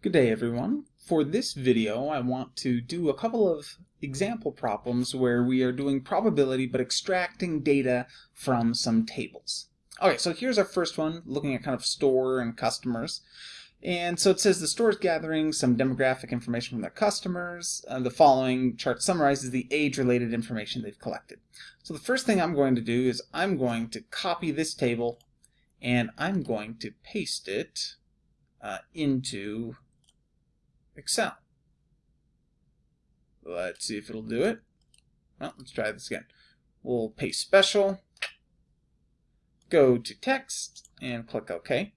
Good day everyone. For this video I want to do a couple of example problems where we are doing probability but extracting data from some tables. Okay, so here's our first one looking at kind of store and customers. And so it says the store is gathering some demographic information from their customers. Uh, the following chart summarizes the age-related information they've collected. So the first thing I'm going to do is I'm going to copy this table and I'm going to paste it uh, into Excel. Let's see if it'll do it. Well, let's try this again. We'll paste special, go to text, and click OK.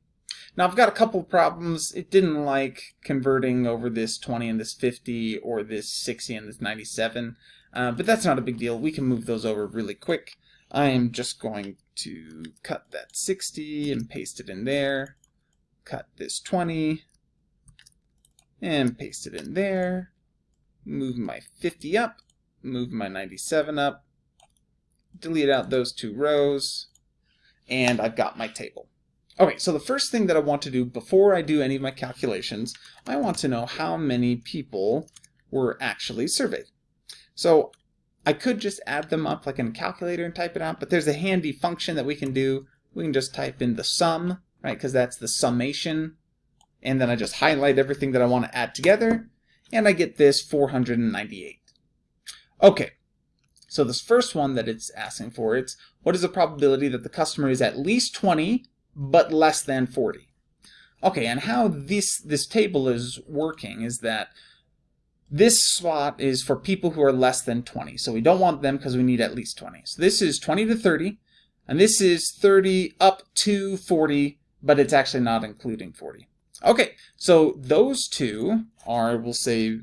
Now I've got a couple problems. It didn't like converting over this 20 and this 50 or this 60 and this 97, uh, but that's not a big deal. We can move those over really quick. I am just going to cut that 60 and paste it in there. Cut this 20 and paste it in there. Move my 50 up, move my 97 up, delete out those two rows, and I've got my table. Okay, so the first thing that I want to do before I do any of my calculations, I want to know how many people were actually surveyed. So I could just add them up like in a calculator and type it out, but there's a handy function that we can do. We can just type in the sum, right, because that's the summation and then I just highlight everything that I want to add together, and I get this 498. Okay, so this first one that it's asking for, it's what is the probability that the customer is at least 20, but less than 40? Okay, and how this, this table is working is that this spot is for people who are less than 20. So we don't want them because we need at least 20. So this is 20 to 30, and this is 30 up to 40, but it's actually not including 40. Okay, so those two are, we'll say,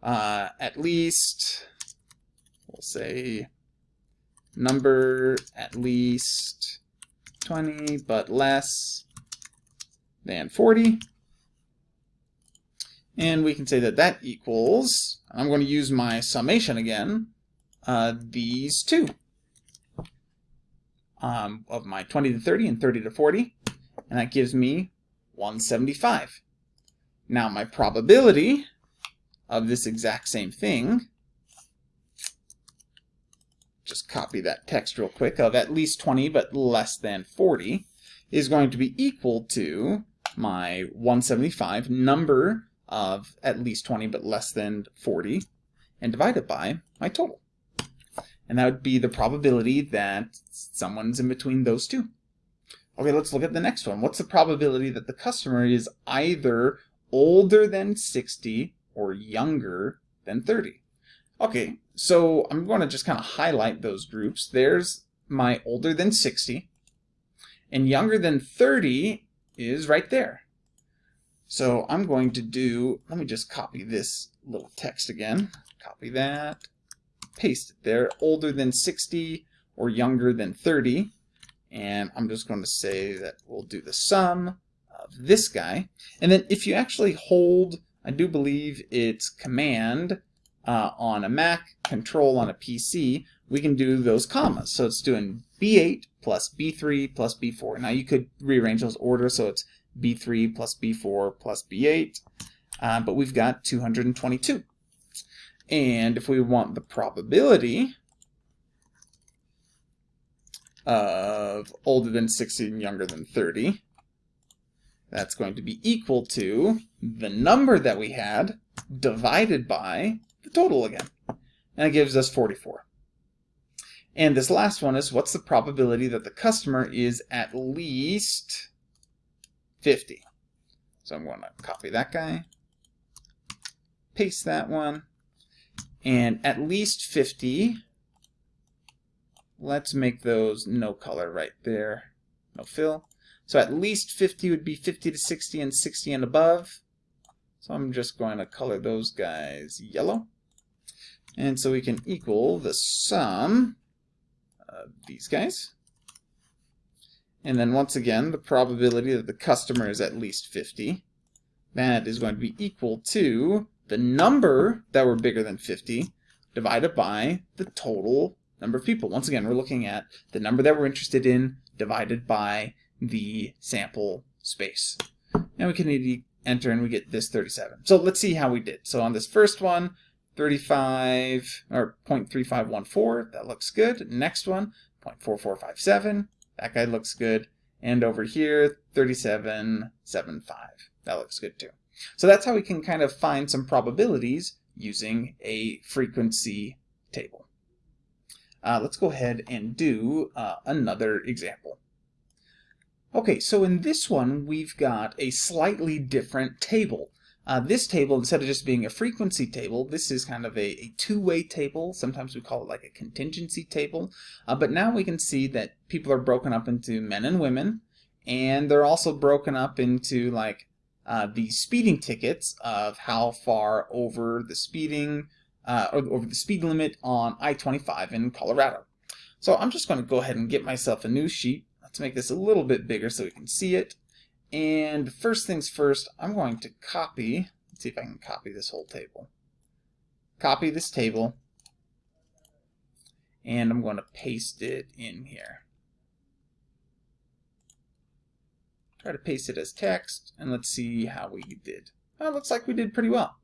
uh, at least, we'll say, number at least 20, but less than 40. And we can say that that equals, I'm going to use my summation again, uh, these two um, of my 20 to 30 and 30 to 40. And that gives me 175. Now my probability of this exact same thing, just copy that text real quick, of at least 20 but less than 40, is going to be equal to my 175 number of at least 20 but less than 40 and divided by my total. And that would be the probability that someone's in between those two. Okay, let's look at the next one. What's the probability that the customer is either older than 60 or younger than 30? Okay, so I'm going to just kind of highlight those groups. There's my older than 60, and younger than 30 is right there. So I'm going to do, let me just copy this little text again. Copy that, paste it there, older than 60 or younger than 30 and I'm just going to say that we'll do the sum of this guy. And then if you actually hold, I do believe it's command uh, on a Mac, control on a PC, we can do those commas. So it's doing B8 plus B3 plus B4. Now you could rearrange those orders so it's B3 plus B4 plus B8, uh, but we've got 222. And if we want the probability, of older than 60 and younger than 30. That's going to be equal to the number that we had divided by the total again. And it gives us 44. And this last one is what's the probability that the customer is at least 50? So I'm going to copy that guy, paste that one, and at least 50 Let's make those no color right there. No fill. So at least 50 would be 50 to 60 and 60 and above. So I'm just going to color those guys yellow. And so we can equal the sum of these guys. And then once again, the probability that the customer is at least 50, that is going to be equal to the number that were bigger than 50 divided by the total number of people. Once again, we're looking at the number that we're interested in divided by the sample space. And we can enter, and we get this 37. So let's see how we did. So on this first one, 35 or 0.3514, that looks good. Next one, 0.4457, that guy looks good. And over here, 37.75, that looks good too. So that's how we can kind of find some probabilities using a frequency table. Uh, let's go ahead and do uh, another example. Okay, so in this one, we've got a slightly different table. Uh, this table, instead of just being a frequency table, this is kind of a, a two-way table. Sometimes we call it like a contingency table. Uh, but now we can see that people are broken up into men and women, and they're also broken up into like uh, the speeding tickets of how far over the speeding uh, over the speed limit on I-25 in Colorado. So I'm just going to go ahead and get myself a new sheet. Let's make this a little bit bigger so we can see it. And first things first, I'm going to copy, let's see if I can copy this whole table. Copy this table, and I'm going to paste it in here. Try to paste it as text, and let's see how we did. It looks like we did pretty well.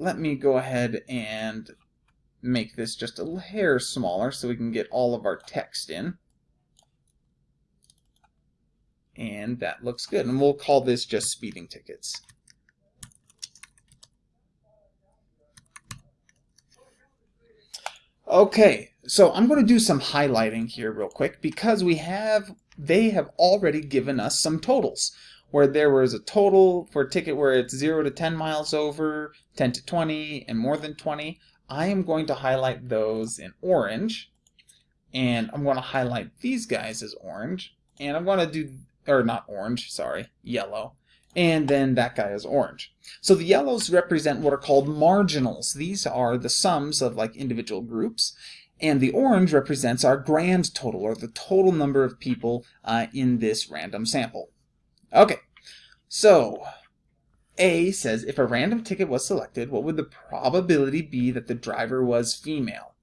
Let me go ahead and make this just a hair smaller so we can get all of our text in. And that looks good. And we'll call this just speeding tickets. Okay, so I'm going to do some highlighting here real quick because we have they have already given us some totals where there was a total for a ticket where it's 0 to 10 miles over, 10 to 20, and more than 20. I am going to highlight those in orange, and I'm going to highlight these guys as orange, and I'm going to do, or not orange, sorry, yellow, and then that guy is orange. So the yellows represent what are called marginals. These are the sums of like individual groups, and the orange represents our grand total, or the total number of people uh, in this random sample. Okay, so A says if a random ticket was selected, what would the probability be that the driver was female?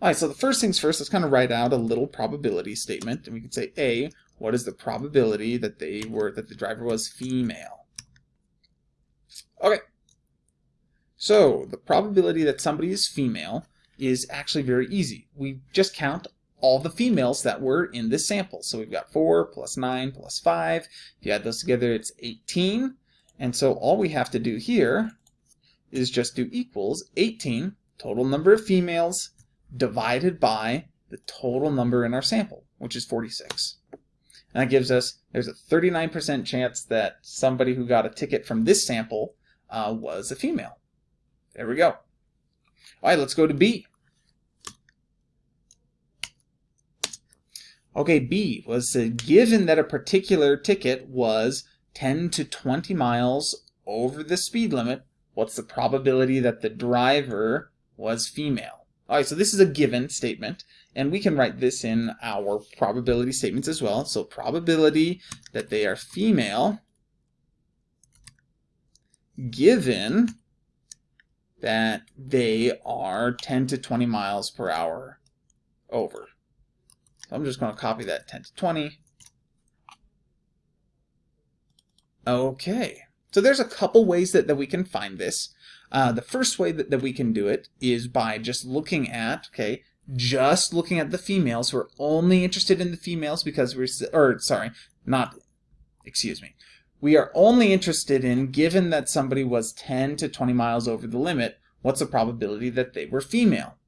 All right, so the first things first, let's kind of write out a little probability statement, and we can say A, what is the probability that they were that the driver was female? Okay, so the probability that somebody is female is actually very easy. We just count all the females that were in this sample. So we've got 4 plus 9 plus 5. If you add those together, it's 18. And so all we have to do here is just do equals 18, total number of females, divided by the total number in our sample, which is 46. And that gives us, there's a 39% chance that somebody who got a ticket from this sample uh, was a female. There we go. All right, let's go to B. Okay, B was uh, given that a particular ticket was 10 to 20 miles over the speed limit, what's the probability that the driver was female? All right, so this is a given statement, and we can write this in our probability statements as well. So probability that they are female given that they are 10 to 20 miles per hour over. So I'm just going to copy that 10 to 20. Okay, so there's a couple ways that, that we can find this. Uh, the first way that, that we can do it is by just looking at, okay, just looking at the females. We're only interested in the females because we're, or sorry, not, excuse me. We are only interested in, given that somebody was 10 to 20 miles over the limit, what's the probability that they were female?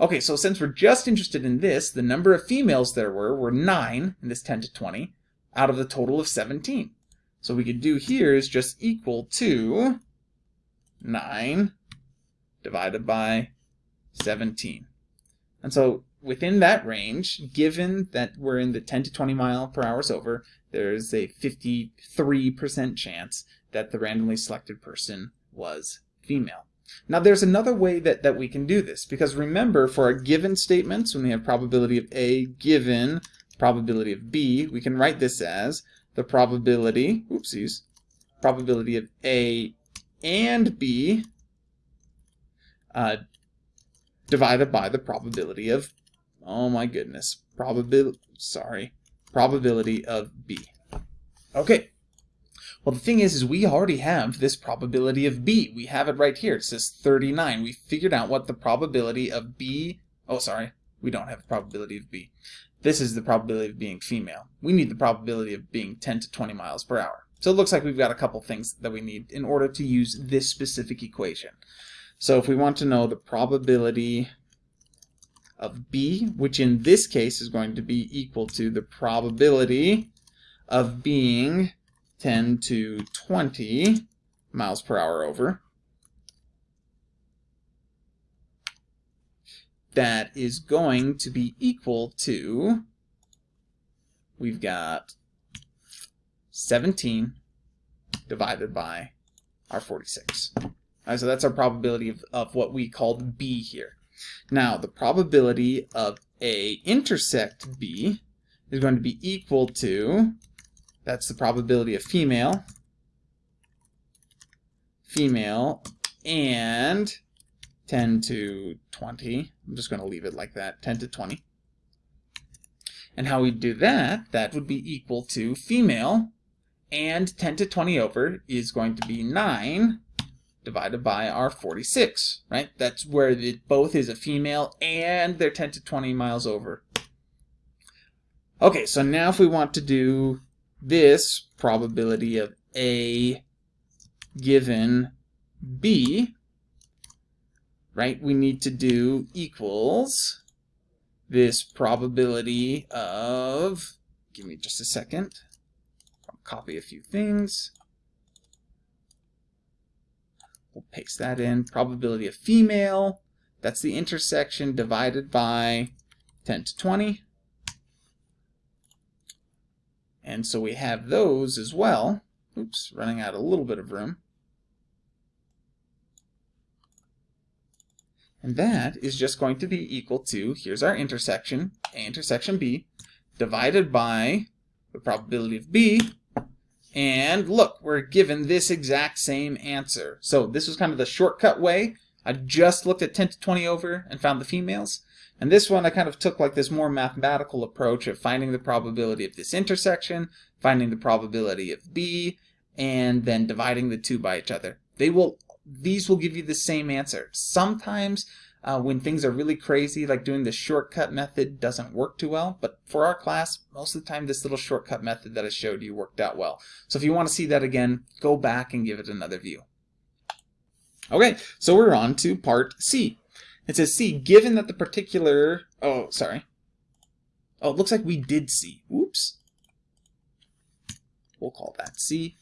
Okay, so since we're just interested in this, the number of females there were were 9 in this 10 to 20 out of the total of 17. So we could do here is just equal to 9 divided by 17. And so within that range, given that we're in the 10 to 20 mile per hours over, there's a 53% chance that the randomly selected person was female. Now there's another way that, that we can do this, because remember for our given statements, when we have probability of A given probability of B, we can write this as the probability, oopsies, probability of A and B uh, divided by the probability of, oh my goodness, probability, sorry, probability of B. Okay, Well, the thing is, is we already have this probability of B. We have it right here. It says 39. We figured out what the probability of B, oh, sorry, we don't have a probability of B. This is the probability of being female. We need the probability of being 10 to 20 miles per hour. So it looks like we've got a couple things that we need in order to use this specific equation. So if we want to know the probability of B, which in this case is going to be equal to the probability of being 10 to 20 miles per hour over, that is going to be equal to, we've got 17 divided by our 46. Right, so that's our probability of, of what we called B here. Now, the probability of A intersect B is going to be equal to, that's the probability of female, female, and 10 to 20. I'm just going to leave it like that, 10 to 20. And how we do that, that would be equal to female, and 10 to 20 over is going to be 9 divided by our 46, right? That's where it both is a female and they're 10 to 20 miles over. Okay, so now if we want to do this probability of A given B, right, we need to do equals this probability of, give me just a second, I'll copy a few things. We'll paste that in. Probability of female, that's the intersection divided by 10 to 20. And so we have those as well. Oops, running out a little bit of room. And that is just going to be equal to, here's our intersection, A intersection B, divided by the probability of B, and look, we're given this exact same answer. So this was kind of the shortcut way. I just looked at 10 to 20 over and found the females. And this one I kind of took like this more mathematical approach of finding the probability of this intersection, finding the probability of B, and then dividing the two by each other. They will these will give you the same answer. Sometimes uh, when things are really crazy, like doing the shortcut method doesn't work too well, but for our class, most of the time this little shortcut method that I showed you worked out well. So if you want to see that again, go back and give it another view. Okay, so we're on to part C. It says C, given that the particular, oh, sorry. Oh, it looks like we did C. Oops. We'll call that C.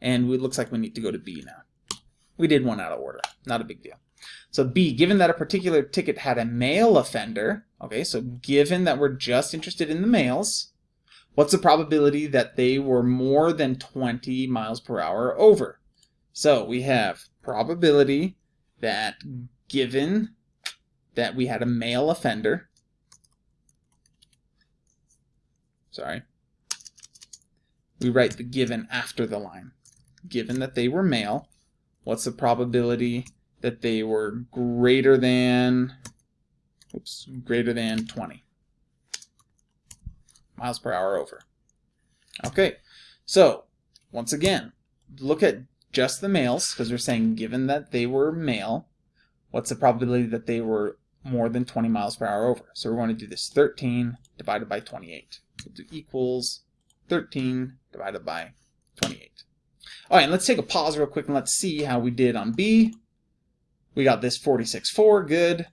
And it looks like we need to go to B now. We did one out of order. Not a big deal. So B, given that a particular ticket had a male offender, okay, so given that we're just interested in the males, what's the probability that they were more than 20 miles per hour over? So we have probability that given that we had a male offender, sorry, we write the given after the line. Given that they were male, what's the probability that they were greater than, oops, greater than 20 miles per hour over. Okay, so once again, look at just the males, because we're saying given that they were male, what's the probability that they were more than 20 miles per hour over? So we're going to do this 13 divided by 28. We'll do equals 13 divided by 28. All right, and let's take a pause real quick and let's see how we did on B. We got this 46.4, good.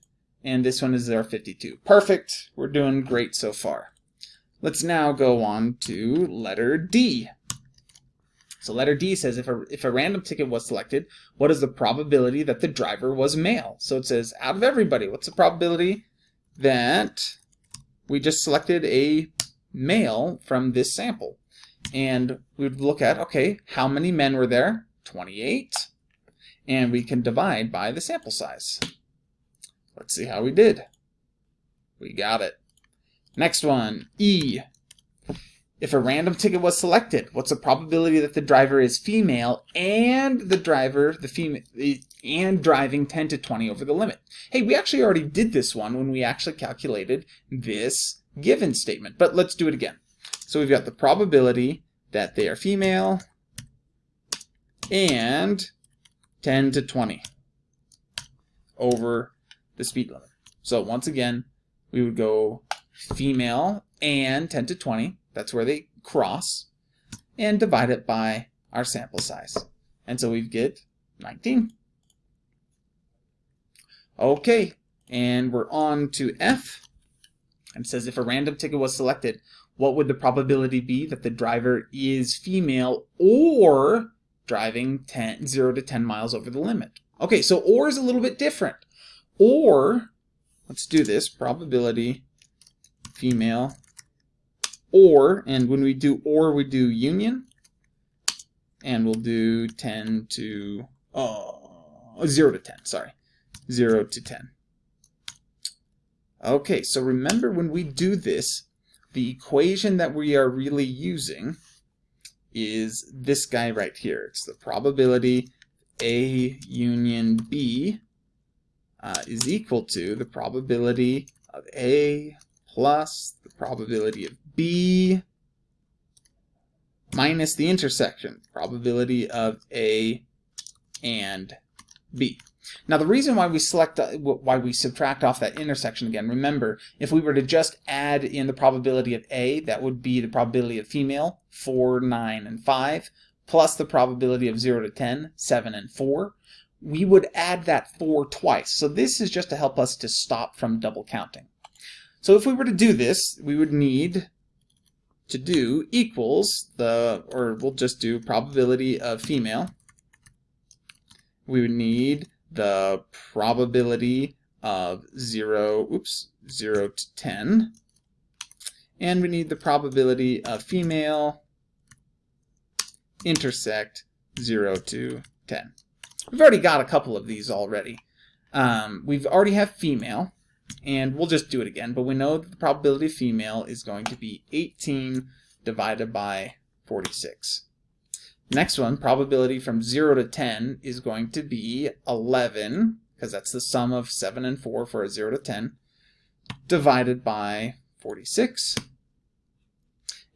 And this one is our 52. Perfect. We're doing great so far. Let's now go on to letter D. So letter D says if a, if a random ticket was selected, what is the probability that the driver was male? So it says out of everybody, what's the probability that we just selected a male from this sample? And we would look at, okay, how many men were there? 28. And we can divide by the sample size. Let's see how we did. We got it. Next one, E. If a random ticket was selected, what's the probability that the driver is female and the driver, the female, and driving 10 to 20 over the limit? Hey, we actually already did this one when we actually calculated this given statement, but let's do it again. So we've got the probability that they are female and 10 to 20 over the speed limit. So once again, we would go female and 10 to 20, that's where they cross, and divide it by our sample size. And so we get 19. Okay, and we're on to F. And says if a random ticket was selected, what would the probability be that the driver is female or driving 10, 0 to 10 miles over the limit? Okay, so or is a little bit different. Or, let's do this, probability female or, and when we do or, we do union, and we'll do 10 to, oh, 0 to 10, sorry, 0 to 10. Okay, so remember when we do this, the equation that we are really using is this guy right here. It's the probability A union B uh, is equal to the probability of A plus the probability of B minus the intersection, probability of A and B. Now the reason why we select, uh, why we subtract off that intersection again, remember, if we were to just add in the probability of A, that would be the probability of female, 4, 9, and 5, plus the probability of 0 to 10, 7 and 4. We would add that 4 twice. So this is just to help us to stop from double counting. So if we were to do this, we would need to do equals the, or we'll just do probability of female. We would need the probability of 0, oops, 0 to 10. And we need the probability of female intersect 0 to 10. We've already got a couple of these already. Um, we've already have female, and we'll just do it again, but we know that the probability of female is going to be 18 divided by 46. Next one, probability from 0 to 10 is going to be 11, because that's the sum of 7 and 4 for a 0 to 10, divided by 46.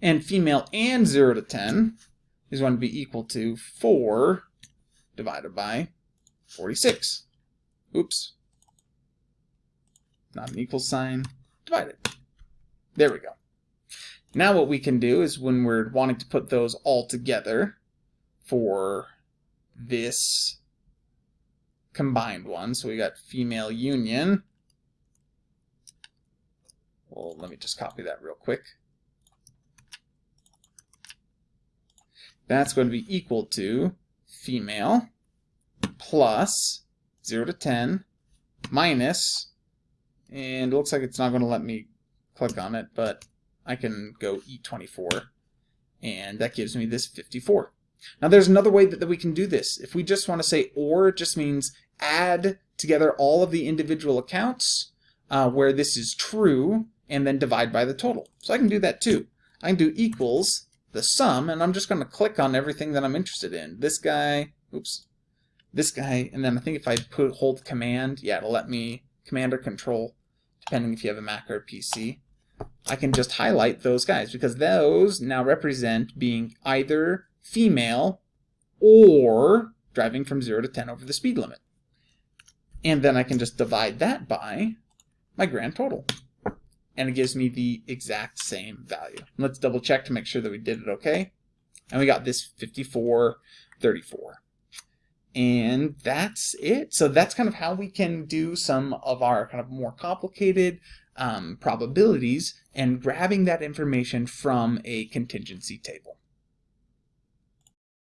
And female and 0 to 10 is going to be equal to 4 divided by 46. Oops. Not an equal sign. Divided. There we go. Now what we can do is when we're wanting to put those all together, for this combined one. So we got female union. Well, let me just copy that real quick. That's going to be equal to female plus 0 to 10 minus, and it looks like it's not going to let me click on it, but I can go E24, and that gives me this 54. Now there's another way that, that we can do this. If we just want to say or, it just means add together all of the individual accounts uh, where this is true and then divide by the total. So I can do that too. I can do equals the sum and I'm just going to click on everything that I'm interested in. This guy, oops, this guy, and then I think if I put hold command, yeah, it'll let me command or control, depending if you have a Mac or a PC. I can just highlight those guys because those now represent being either female or driving from 0 to 10 over the speed limit. And then I can just divide that by my grand total. And it gives me the exact same value. Let's double check to make sure that we did it okay. And we got this 5434. And that's it. So that's kind of how we can do some of our kind of more complicated um, probabilities and grabbing that information from a contingency table.